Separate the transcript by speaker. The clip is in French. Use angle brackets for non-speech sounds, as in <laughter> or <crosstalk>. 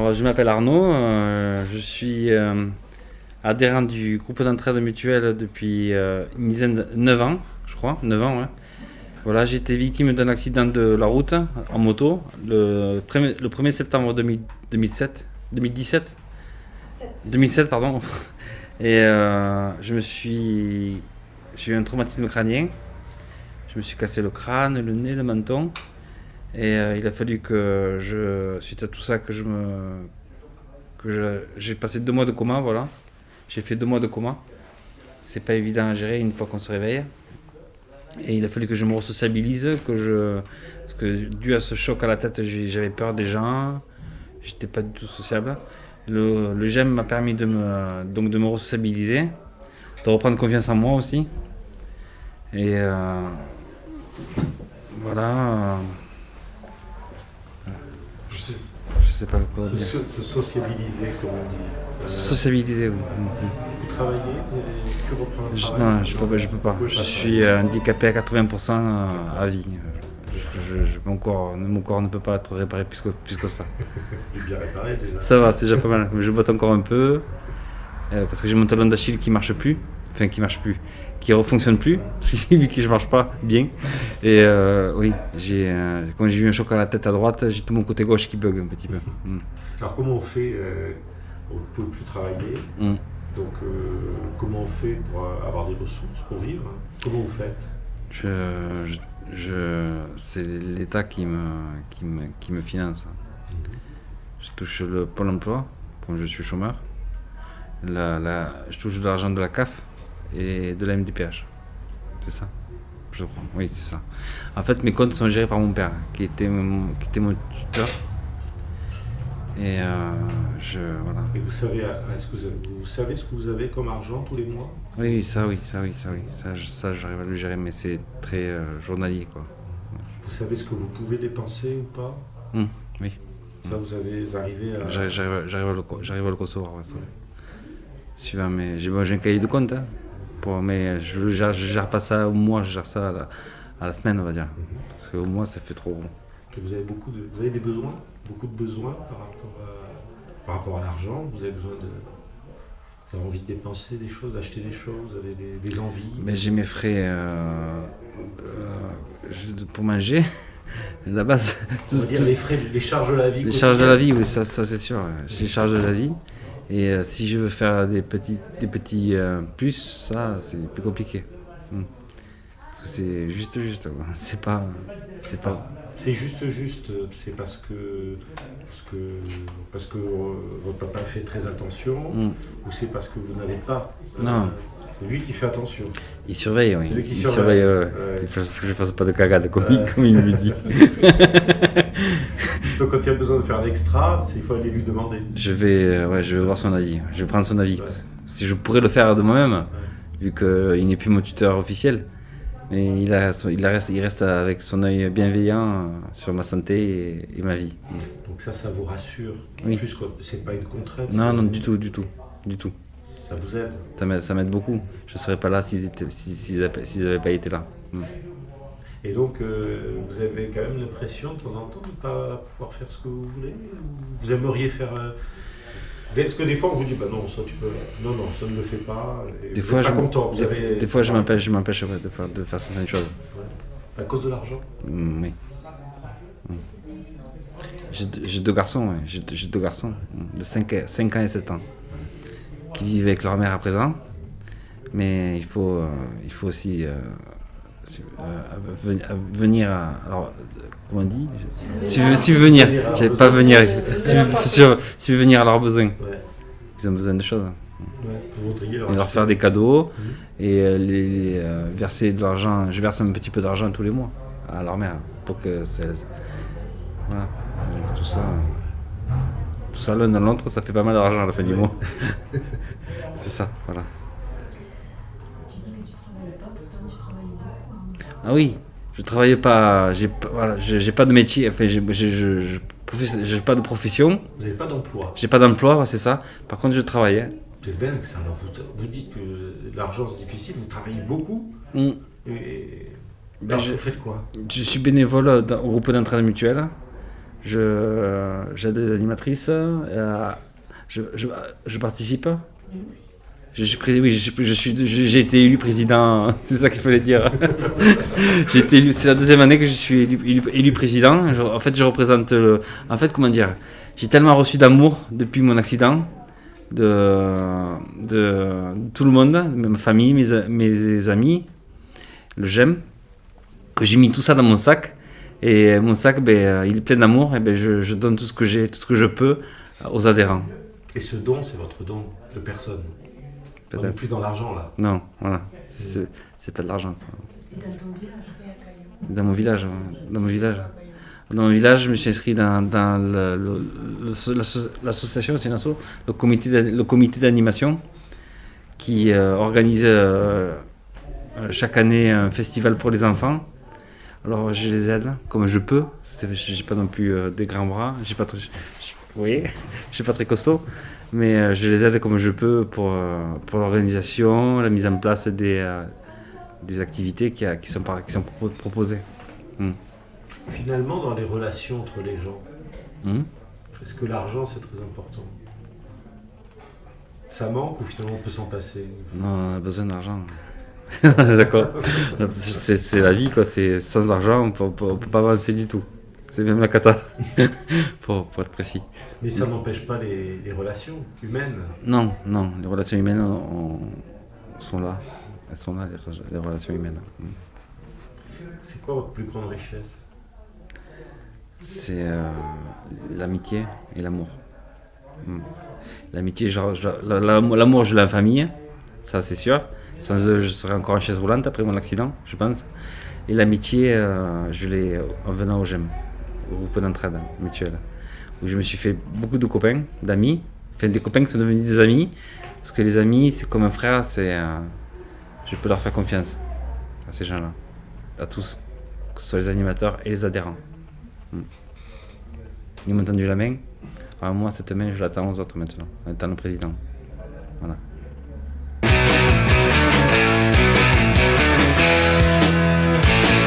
Speaker 1: Alors, je m'appelle Arnaud, euh, je suis euh, adhérent du groupe d'entraide mutuelle depuis euh, une dizaine de 9 ans, je crois, 9 ans, ouais. Voilà, j'ai été victime d'un accident de la route en moto le 1er, le 1er septembre 2000 2007, 2017 2007, pardon. Et je me suis. J'ai eu un traumatisme crânien. Je me suis cassé le crâne, le nez, le menton. Et euh, il a fallu que je. Suite à tout ça, que je me. que j'ai passé deux mois de coma, voilà. J'ai fait deux mois de coma. C'est pas évident à gérer une fois qu'on se réveille. Et il a fallu que je me resociabilise, que je. Parce que dû à ce choc à la tête, j'avais peur des gens. J'étais pas du tout sociable. Le, le GEM m'a permis de me, donc de me de reprendre confiance en moi aussi. Et euh, voilà. Euh,
Speaker 2: Je sais,
Speaker 1: je sais pas quoi
Speaker 2: se,
Speaker 1: dire.
Speaker 2: se sociabiliser, comme on dit. Euh,
Speaker 1: Sociabiliser, oui.
Speaker 2: Vous travaillez, vous avez pu reprendre le
Speaker 1: Je,
Speaker 2: travail
Speaker 1: non, je peux, pas- je peux pas. Je suis euh, handicapé à 80% à vie. Je- mon, corps, mon corps ne peut pas être réparé plus que, plus que ça. <laughs>
Speaker 2: Bien réparé déjà.
Speaker 1: Ça va, c'est déjà pas mal. Mais je botte encore un peu. euh, parce que j'ai mon talon d'Achille qui marche plus. Enfin, qui marche plus. Qui ne fonctionne plus. <laughs> vu que je marche pas bien. Et euh, oui, j'ai, euh, quand j'ai eu un choc à la tête à droite, j'ai tout mon côté gauche qui bug un petit peu. Mm.
Speaker 2: Alors comment on fait euh, Vous ne pouvez plus travailler,
Speaker 1: Mm.
Speaker 2: donc euh, comment on fait pour avoir des ressources pour vivre Comment vous faites?
Speaker 1: Je, je, je- c'est l'État qui me, qui, me, qui me finance. Je touche le Pôle emploi, comme je suis chômeur. La, la- je touche de l'argent de la CAF et de la MDPH. C'est ça Je crois. Oui, c'est ça. En fait, mes comptes sont gérés par mon père, qui était mon, qui était mon tuteur. Et euh, je. Voilà.
Speaker 2: Et vous savez, euh, est-ce que vous, avez- vous savez ce que vous avez comme argent tous les mois?
Speaker 1: Oui, ça, oui, ça, oui, ça, oui. Ça, ça j'arrive à le gérer, mais c'est très euh, journalier, quoi.
Speaker 2: Vous savez ce que vous pouvez dépenser ou pas?
Speaker 1: Hum, oui.
Speaker 2: Ça, vous avez arrivez à...
Speaker 1: J'arrive à à le concevoir, ouais, ça. Suivant mes... J'ai bon, un cahier de compte, hein, pour, mais je je gère pas ça au mois, je gère ça à la, à la semaine, on va dire. Parce qu'au mois, ça fait trop gros.
Speaker 2: que vous avez beaucoup de, vous avez des besoins, beaucoup de besoins par rapport à, par rapport à l'argent? Vous avez besoin de, vous avez envie de dépenser des choses, d'acheter des choses, vous avez des, des envies?
Speaker 1: Mais j'ai mes frais euh, euh, pour manger, <laughs> la base.
Speaker 2: On va dire
Speaker 1: tout-
Speaker 2: les frais, les charges de la vie.
Speaker 1: les charges de la vie, oui, ça, ça c'est sûr. J'ai les charges de la vie. Et euh, si je veux faire des petits, des petits euh, plus, ça, c'est plus compliqué. Hmm. Parce que c'est juste, juste. <laughs> C'est pas. C'est pas.
Speaker 2: C'est juste, juste. C'est parce que, parce que, parce que euh, votre papa fait très attention,
Speaker 1: Hmm.
Speaker 2: ou c'est parce que vous n'avez pas.
Speaker 1: Non.
Speaker 2: C'est lui qui fait attention.
Speaker 1: Il surveille, oui.
Speaker 2: Lui qui
Speaker 1: il
Speaker 2: surveille.
Speaker 1: surveille. ouais.
Speaker 2: Ouais.
Speaker 1: Il faut, faut que je fasse pas de cagade, comme,
Speaker 2: Ouais.
Speaker 1: comme il me dit. <laughs> <laughs>
Speaker 2: Donc quand il y a besoin de faire l'extra, il faut aller lui demander.
Speaker 1: Je vais, euh, ouais, je vais voir son avis. Je vais prendre son avis. Si je pourrais le faire de moi-même, vu qu'il n'est plus mon tuteur officiel, mais il, a, son- il, a reste, il reste avec son œil bienveillant euh, sur ma santé et, et ma vie.
Speaker 2: Donc ça, ça vous rassure.
Speaker 1: Oui.
Speaker 2: Plus que c'est pas une contrainte.
Speaker 1: Non, non, du tout, du tout, du tout.
Speaker 2: Ça vous aide.
Speaker 1: Ça m'aide, beaucoup. Je ne serais pas là s'ils n'avaient pas été là. Mm.
Speaker 2: Et donc, euh, vous avez quand même l'impression de temps en temps de ne pas pouvoir faire ce que vous voulez ou Vous aimeriez faire. euh, Est-ce que des fois on vous dit, bah non, ça tu peux. Non, non, ça ne le fait pas. et
Speaker 1: Des
Speaker 2: vous
Speaker 1: fois,
Speaker 2: pas content. vous
Speaker 1: des,
Speaker 2: avez-
Speaker 1: des fois, je m'empêche, je m'empêche ouais, de, faire, de faire certaines choses.
Speaker 2: À cause de l'argent
Speaker 1: Mm, oui. Mm. J'ai deux- garçons, ouais. j'ai deux- garçons mm, de 5, ans et 7 ans qui vivent avec leur mère à présent. Mais il faut, euh, il faut aussi euh, ven- euh, venir à. Alors, comment on dit? Si si venir,
Speaker 2: Venir à leurs
Speaker 1: j'allais pas venir. Si, si, si venir à leurs besoins. Ils ont besoin de choses.
Speaker 2: ouais. Leur
Speaker 1: Et leur faire des cadeaux
Speaker 2: Mhm.
Speaker 1: et euh, les, les, euh, verser de l'argent. Je verse un petit peu d'argent tous les mois à leur mère pour que ça. Voilà. Donc, tout ça. Tout ça l'un dans l'autre, ça fait pas mal d'argent à la fin du
Speaker 2: Ouais.
Speaker 1: mois. <laughs> C'est ça, voilà. Ah oui, je travaillais pas. J'ai pas, voilà, pas de métier. Enfin, j'ai j'ai- je- j'ai pas de profession.
Speaker 2: Vous n'avez pas d'emploi.
Speaker 1: J'ai pas d'emploi, c'est ça. Par contre, je travaillais.
Speaker 2: C'est dingue ça. Alors, vous, vous dites que l'argent c'est difficile, vous travaillez beaucoup.
Speaker 1: Mm.
Speaker 2: Et...
Speaker 1: Ben,
Speaker 2: Alors,
Speaker 1: je-
Speaker 2: vous faites quoi?
Speaker 1: Je suis bénévole dans- au groupe d'entraide mutuelle Je, j'aide les animatrices. euh, je, je, je participe. Je suis oui, j'ai été élu président. <laughs> C'est ça qu'il fallait dire. <laughs> c'est la deuxième année que je suis élu, président. En fait, je représente. Le, en fait, comment dire J'ai tellement reçu d'amour depuis mon accident de, tout le monde, ma famille, mes, mes amis, le j'aime, que j'ai mis tout ça dans mon sac. Et mon sac, ben, il est plein d'amour. Et ben, je, je donne tout ce que j'ai, tout ce que je peux aux adhérents.
Speaker 2: Et ce don, c'est votre don de personne. Non
Speaker 1: Peut-être.
Speaker 2: plus dans l'argent, là.
Speaker 1: Non, voilà. C'est c'est pas de l'argent, ça.
Speaker 3: Dans ton village
Speaker 1: Dans mon village, dans mon village. Dans mon village, je me suis inscrit dans, dans le- le- le- l'asso- l'association, c'est une asso, le comité, le comité d'animation qui euh, organise euh, euh, chaque année un festival pour les enfants. Alors je les aide comme je peux. C'est- J'ai pas non plus euh, des grands bras. J'ai pas je- je- vous voyez, je suis pas très costaud, mais euh, je les aide comme je peux pour euh, pour l'organisation, la mise en place des euh, des activités qui, qui sont qui sont propo- proposées.
Speaker 2: Finalement, dans les relations entre les gens,
Speaker 1: Hmm.
Speaker 2: est-ce que l'argent, c'est très important? Ça manque ou finalement on peut s'en passer?
Speaker 1: Non, on a besoin d'argent. <laughs> D'accord. <laughs> C'est la vie, quoi. Sans argent, on peut, on peut pas avancer du tout. C'est même la cata, <laughs> pour, pour être précis.
Speaker 2: Mais ça n'empêche pas les, les relations humaines.
Speaker 1: Non, non, les relations humaines on- on- sont là. Elles sont là, les, re- les relations humaines.
Speaker 2: C'est quoi votre plus grande richesse?
Speaker 1: C'est euh, l'amitié et l'amour. Mm. L'amitié, l'amour, je l'ai en famille, ça c'est sûr. Sans eux, je serais encore en chaise roulante après mon accident, je pense. Et l'amitié, euh, je l'ai en venant au GEM, au groupe d'entraide mutuelle, où je me suis fait beaucoup de copains, d'amis, enfin des copains qui sont devenus des amis, parce que les amis, c'est comme un frère, c'est, euh, je peux leur faire confiance à ces gens-là, à tous, que ce soit les animateurs et les adhérents. Mm. Ils m'ont tendu la main. Alors moi, cette main, je l'attends aux autres maintenant, en étant le président. Voilà.